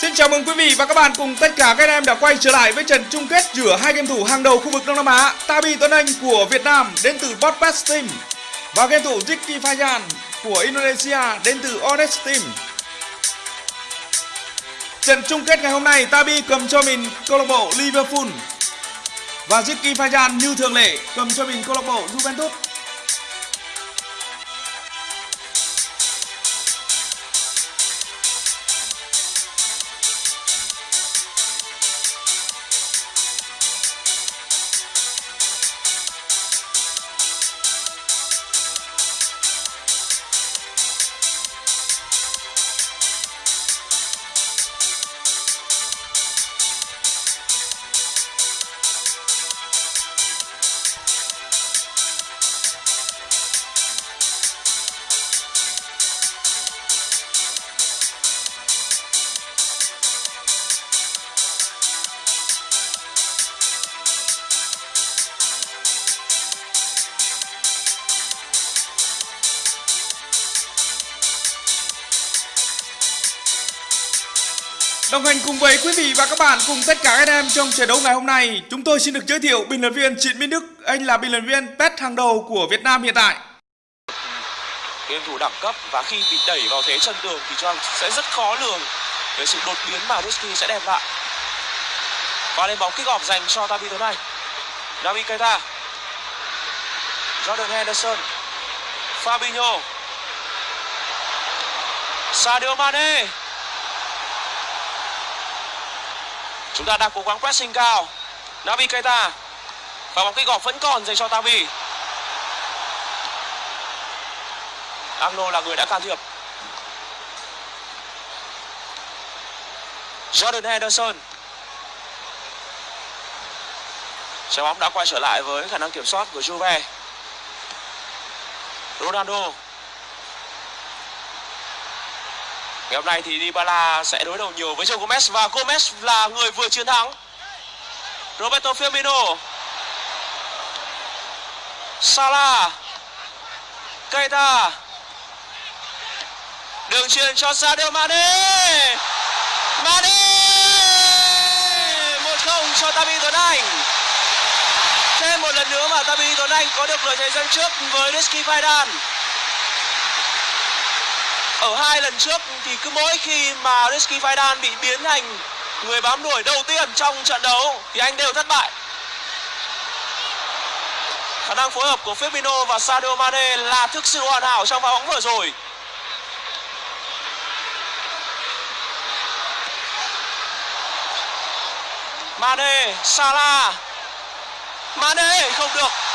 Xin chào mừng quý vị và các bạn cùng tất cả các anh em đã quay trở lại với trận chung kết giữa hai game thủ hàng đầu khu vực Đông Nam Á, Tabi Tuấn Anh của Việt Nam đến từ Botbest Team và game thủ Ricky Fajan của Indonesia đến từ Honest Team. Trận chung kết ngày hôm nay, Tabi cầm cho mình câu lạc bộ Liverpool và Ricky Fajan như thường lệ cầm cho mình câu lạc bộ Juventus. Đồng hành cùng với quý vị và các bạn cùng tất cả các em trong trận đấu ngày hôm nay, chúng tôi xin được giới thiệu bình luận viên Trịnh Minh Đức. Anh là bình luận viên pet hàng đầu của Việt Nam hiện tại. game thủ đẳng cấp và khi bị đẩy vào thế chân tường thì cho sẽ rất khó lường về sự đột biến mà Risky sẽ đem lại. Và lên bóng kích off dành cho Tabi tối nay. Navi Keita. Jordan Henderson. Fabinho. Sadio Mane. Chúng ta đang cố gắng pressing cao. Navi Keita. Và bóng kích off vẫn còn dành cho Tavi. Agno là người đã can thiệp. Jordan Henderson. Trái bóng đã quay trở lại với khả năng kiểm soát của Juve. Ronaldo. Ngày hôm nay thì Dybala sẽ đối đầu nhiều với Joe Gomez và Gomez là người vừa chiến thắng. Roberto Firmino. Salah. Keita. Đường truyền cho Sadio Mane. Mane 1-0 cho Tabi Tuấn Anh. Thêm một lần nữa mà Tabi Tuấn Anh có được lợi thế dẫn trước với Rizky Faidan. Ở hai lần trước thì cứ mỗi khi mà Rizky Faidan bị biến thành người bám đuổi đầu tiên trong trận đấu thì anh đều thất bại. Khả năng phối hợp của Firmino và Sadio Mane là thực sự hoàn hảo trong pha bóng vừa rồi. Mane, Salah. Mane không được.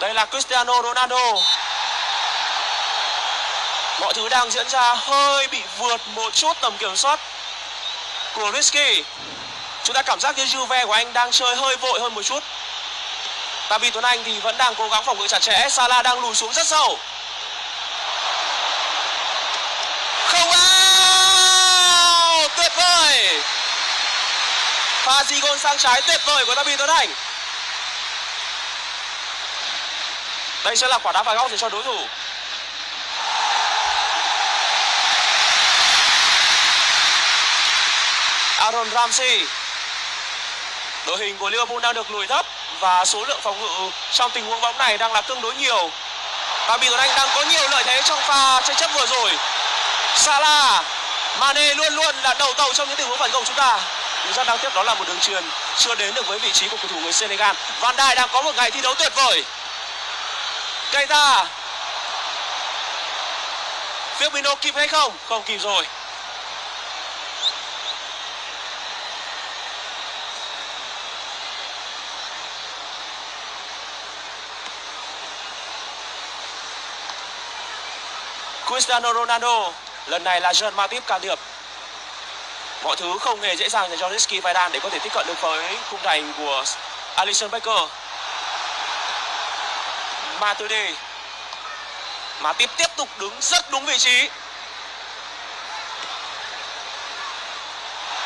Đây là Cristiano Ronaldo. Mọi thứ đang diễn ra hơi bị vượt một chút tầm kiểm soát của Risky. Chúng ta cảm giác như Juve của anh đang chơi hơi vội hơn một chút. Tabi Tuấn Anh thì vẫn đang cố gắng phòng ngự chặt chẽ. Salah đang lùi xuống rất sâu. Không out! Tuyệt vời! Pha di gôn sang trái tuyệt vời của Tabi Tuấn Anh. Đây sẽ là quả đá phạt góc dành cho đối thủ. Aaron Ramsey. Đội hình của Liverpool đang được lùi thấp và số lượng phòng ngự trong tình huống bóng này đang là tương đối nhiều. Và Bì Tuấn Anh đang có nhiều lợi thế trong pha tranh chấp vừa rồi. Salah, Mane luôn luôn là đầu tàu trong những tình huống phản công chúng ta. Nhưng rất đáng tiếc đó là một đường truyền chưa đến được với vị trí của cầu thủ người Senegal. Van Dijk đang có một ngày thi đấu tuyệt vời. Keita Firmino kịp hay không? Không kịp rồi. Cristiano Ronaldo Lần này là Jean Matip can thiệp. Mọi thứ không hề dễ dàng dành cho Rizky Faidan để có thể tiếp cận được với khung thành của Alisson Becker Matuidi mà tiếp tiếp tục đứng rất đúng vị trí.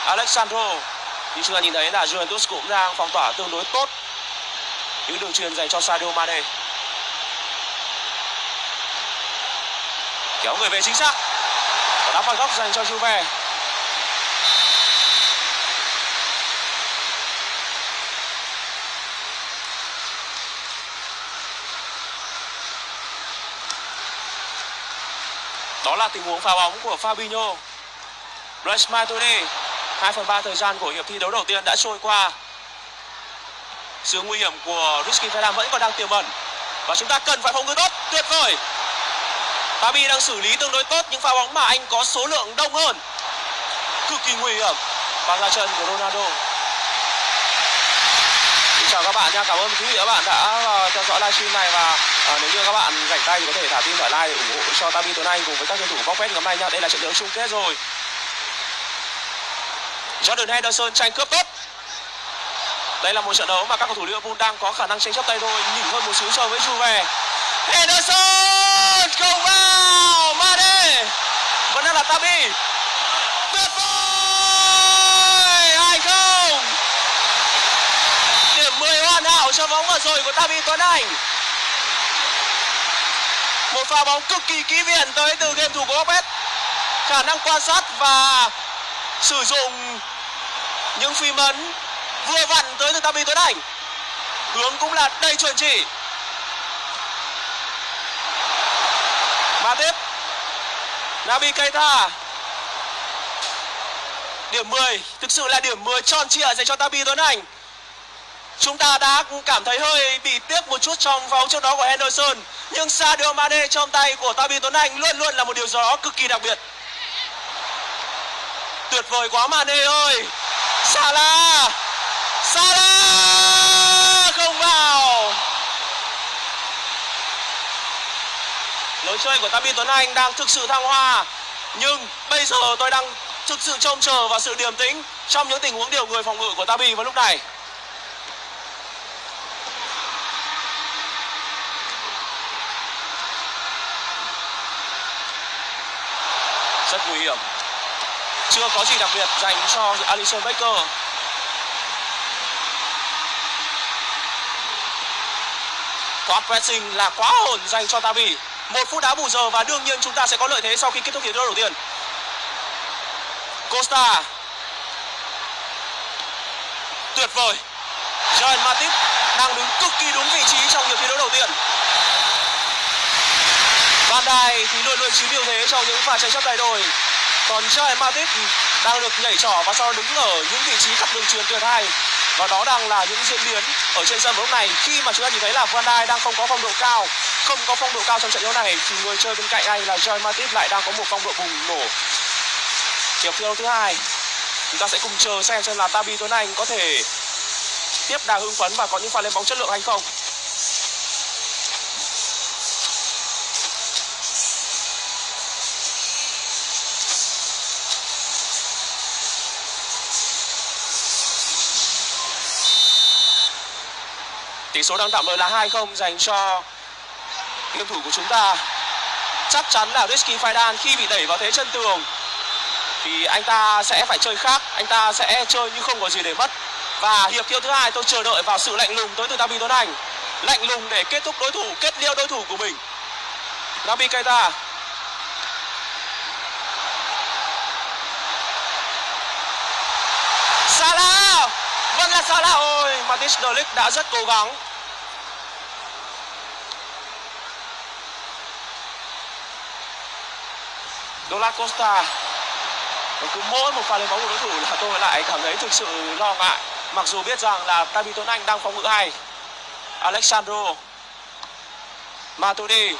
Alexandro, như chúng ta nhìn thấy là Juventus cũng đang phong tỏa tương đối tốt những đường truyền dành cho Sadio Mane. Kéo người về chính xác. Và đá phạt góc dành cho Juve. Đó là tình huống phá bóng của Fabinho. Blaise Matuidi 2 phần 3 thời gian của hiệp thi đấu đầu tiên đã trôi qua. Sự nguy hiểm của Rizky Ferdinand vẫn còn đang tiềm ẩn. Và chúng ta cần phải phòng ngự tốt, tuyệt vời. Fabi đang xử lý tương đối tốt những pha bóng mà anh có số lượng đông hơn. Cực kỳ nguy hiểm. Và ra chân của Ronaldo chào các bạn nha. Cảm ơn quý vị các bạn đã ờ, theo dõi livestream này và uh, nếu như các bạn rảnh tay thì có thể thả tim thả like để ủng hộ cho Tabi tối nay cùng với các cầu thủ bóc phét ngày hôm nay nha. Đây là trận đấu chung kết rồi. Jordan Henderson tranh cướp tốt. Đây là một trận đấu mà các cầu thủ Liverpool đang có khả năng tranh chấp tay thôi nhỉnh hơn một xíu so với Juve. Henderson không vào Mane. Vẫn đang là Tabi tuyệt vời hai không điểm 10 hoàn hảo cho bóng vừa rồi của David Tuấn Anh. Một pha bóng cực kỳ kỹ viện tới từ game thủ của Lopez. Khả năng quan sát và sử dụng những phím ấn vừa vặn tới từ David Tuấn Anh. Hướng cũng là đầy chuẩn chỉ. Và tiếp Nabi Keita. Điểm 10 thực sự là điểm 10 tròn trịa dành cho Tabi Tuấn Anh chúng ta đã cảm thấy hơi bị tiếc một chút trong vòng trước đó của Henderson. Nhưng Sadio Mane trong tay của Tabi Tuấn Anh luôn luôn là một điều gì đó cực kỳ đặc biệt. Tuyệt vời quá, Mane ơi! Salah! Salah! Không vào! Lối chơi của Tabi Tuấn Anh đang thực sự thăng hoa. Nhưng bây giờ tôi đang thực sự trông chờ vào sự điềm tĩnh trong những tình huống điều người phòng ngự của Tabi vào lúc này. Rất nguy hiểm. Chưa có gì đặc biệt dành cho Alison Baker thoát pressing là quá ổn dành cho Tavi. Một phút đá bù giờ và đương nhiên chúng ta sẽ có lợi thế sau khi kết thúc hiệp đấu đầu tiên. Costa. Tuyệt vời. Joel Matip đang đứng cực kỳ đúng vị trí trong hiệp thi đấu đầu tiên. Van Dijk thì luôn luôn chiếm ưu thế trong những pha tranh chấp tay đôi còn Joel Matip đang được nhảy trỏ và sau đứng ở những vị trí cặp đường truyền tuyệt hay và đó đang là những diễn biến ở trên sân lúc này. Khi mà chúng ta nhìn thấy là Van Dijk đang không có phong độ cao, không có phong độ cao trong trận đấu này, thì người chơi bên cạnh anh là Joel Matip lại đang có một phong độ bùng nổ. Hiệp thi đấu thứ hai. Chúng ta sẽ cùng chờ xem xem là Tabi Tuấn Anh có thể tiếp đà hưng phấn và có những pha lên bóng chất lượng hay không. Tỷ số đang tạm thời là 2-0 dành cho game thủ của chúng ta. Chắc chắn là Rizky Faidan khi bị đẩy vào thế chân tường thì anh ta sẽ phải chơi khác, anh ta sẽ chơi như không có gì để mất. Và hiệp thi thứ hai tôi chờ đợi vào sự lạnh lùng tới từ David Tuấn Anh. Lạnh lùng để kết thúc đối thủ, kết liêu đối thủ của mình. Nabi Keita Salah Vẫn là Salah ôi Matis Delic đã rất cố gắng. Douglas Costa, và cứ mỗi một pha lên bóng của đối thủ là tôi lại cảm thấy thực sự lo ngại. Mặc dù biết rằng là Tabi Tuấn Anh đang phòng ngự hay. Alexandro Matuidi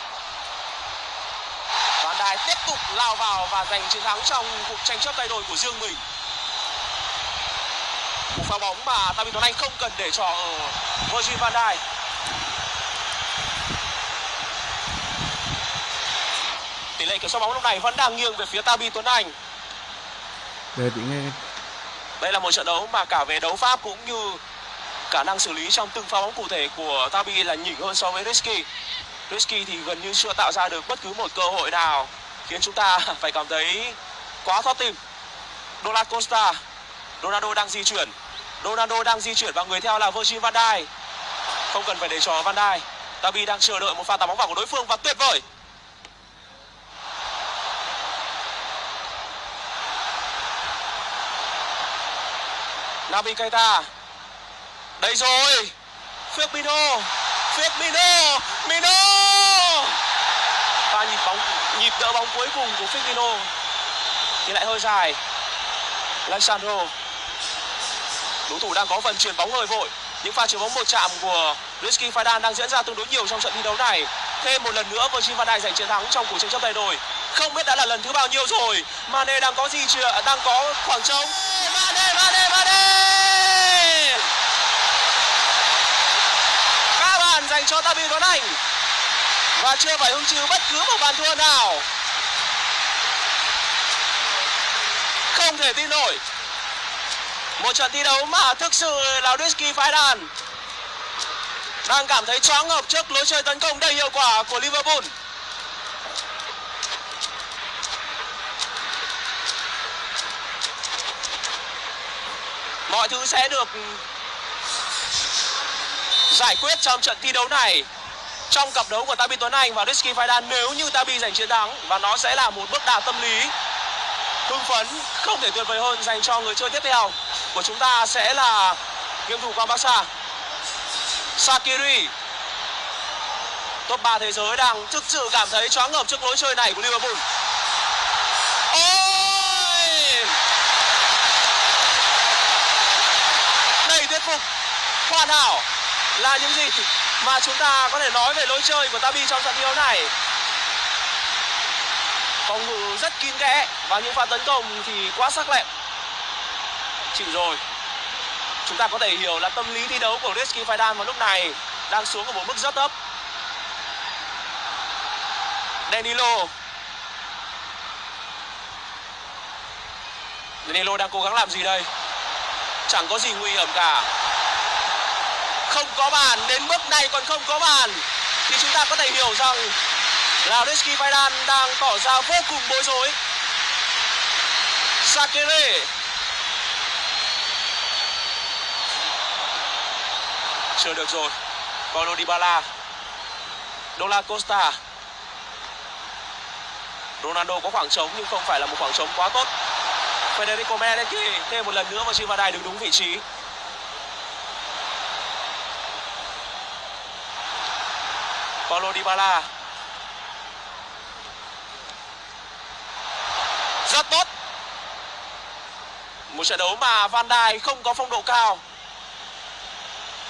Van Dijk tiếp tục lao vào và giành chiến thắng trong cuộc tranh chấp tay đôi của riêng mình một pha bóng mà David Tuấn Anh không cần để ở Virgil van Dijk. Tỷ lệ kiểm soát bóng lúc này vẫn đang nghiêng về phía Tabi Tuấn Anh. Để chị nghe đây là một trận đấu mà cả về đấu pháp cũng như khả năng xử lý trong từng pha bóng cụ thể của Tabi là nhỉnh hơn so với Risky Risky thì gần như chưa tạo ra được bất cứ một cơ hội nào khiến chúng ta phải cảm thấy quá thoát tim Douglas Costa Ronaldo đang di chuyển Ronaldo đang di chuyển và người theo là Virgil van Dijk. Không cần phải để cho van Dijk. Dabi đang chờ đợi một pha tạt bóng vào của đối phương và tuyệt vời. Nabi Keita. Đây rồi. Firmino. Firmino. Mino. Pha nhịp bóng, nhịp đỡ bóng cuối cùng của Firmino thì lại hơi dài. Alexandro đối thủ đang có phần chuyển bóng hơi vội. Những pha chuyển bóng một chạm của Rizky Fadan đang diễn ra tương đối nhiều trong trận thi đấu này. Thêm một lần nữa Virgil van Dijk giành chiến thắng trong cuộc tranh chấp tay đôi không biết đã là lần thứ bao nhiêu rồi. Mane đang có gì chưa? Đang có khoảng trống. Mane Mane Mane các bạn dành cho Tabi Tuấn Anh. Và chưa phải hứng chịu bất cứ một bàn thua nào. Không thể tin nổi một trận thi đấu mà thực sự là Rizky đàn. Đang cảm thấy choáng ngợp trước lối chơi tấn công đầy hiệu quả của Liverpool. Mọi thứ sẽ được giải quyết trong trận thi đấu này. Trong cặp đấu của Tabi Tuấn Anh và Rizky Faidan nếu như Tabi giành chiến thắng, và nó sẽ là một bước đà tâm lý, hưng phấn, không thể tuyệt vời hơn dành cho người chơi tiếp theo của chúng ta sẽ là game thủ quang Barca Sakiri. Top 3 thế giới đang thực sự cảm thấy choáng ngợp trước lối chơi này của Liverpool. Ôi! Đầy thuyết phục hoàn hảo là những gì mà chúng ta có thể nói về lối chơi của Tabi trong trận thi đấu này. Phòng ngự rất kín kẽ và những pha tấn công thì quá sắc lẹm chịu rồi. Chúng ta có thể hiểu là tâm lý thi đấu của Rizky Fadan vào lúc này đang xuống ở một mức rất thấp. Danilo. Danilo đang cố gắng làm gì đây? Chẳng có gì nguy hiểm cả. Không có bàn, đến mức này còn không có bàn. Thì chúng ta có thể hiểu rằng là Rizky Fadan đang tỏ ra vô cùng bối rối. Sakere. Chờ được rồi. Paulo Dybala Dola Costa. Ronaldo có khoảng trống nhưng không phải là một khoảng trống quá tốt. Federico Mendes thêm một lần nữa và Chivadai đứng đúng vị trí. Paulo Dybala. Rất tốt. Một trận đấu mà Van Dijk không có phong độ cao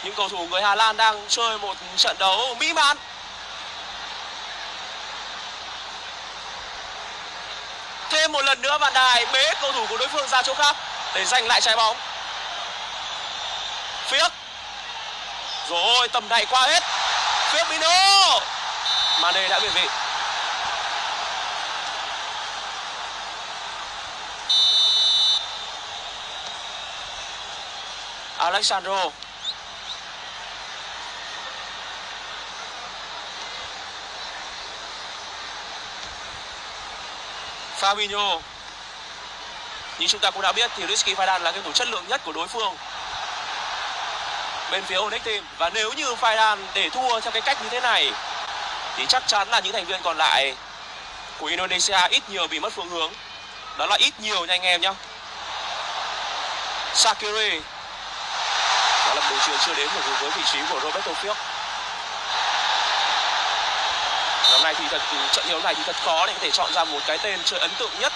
những cầu thủ người Hà Lan đang chơi một trận đấu mỹ mãn. Thêm một lần nữa Van đài bế cầu thủ của đối phương ra chỗ khác để giành lại trái bóng. Phiếc rồi, tầm này qua hết. Phiếc Mino Mane đã biệt vị. Alexandro. Fabinho. Như chúng ta cũng đã biết thì Rizky Fadan là cái thủ chất lượng nhất của đối phương. Bên phía Onyx Team. Và nếu như Fadan để thua theo cái cách như thế này, Thì chắc chắn là những thành viên còn lại Của Indonesia ít nhiều bị mất phương hướng. Đó là ít nhiều nha anh em nhé Sakiri đó là một chiều chưa đến được với vị trí của Roberto Fiok năm này thì thật trận đấu này thì thật khó để có thể chọn ra một cái tên chơi ấn tượng nhất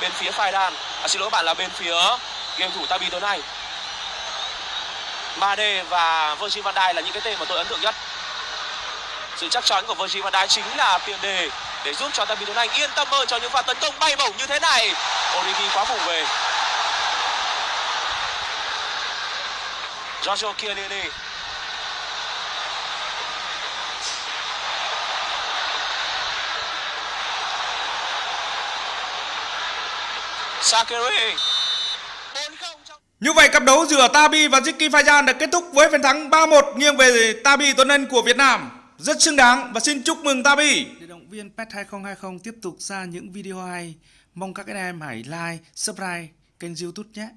bên phía Phaidan à, xin lỗi các bạn là bên phía game thủ Tabi tối nay. Made và Virgil van Dijk là những cái tên mà tôi ấn tượng nhất. Sự chắc chắn của Virgil van Dijk chính là tiền đề để giúp cho Tabi Tuấn Anh yên tâm hơn cho những pha tấn công bay bổng như thế này. Origi quá vùng về. Giorgio Chiellini. Sakiri Như vậy cặp đấu giữa Tabi và Ziki Fajan đã kết thúc với phần thắng 3-1 nghiêng về Tabi Tuấn Anh của Việt Nam. Rất xứng đáng và xin chúc mừng Tabi. để động viên PET 2020 tiếp tục ra những video hay mong các anh em hãy like subscribe kênh youtube nhé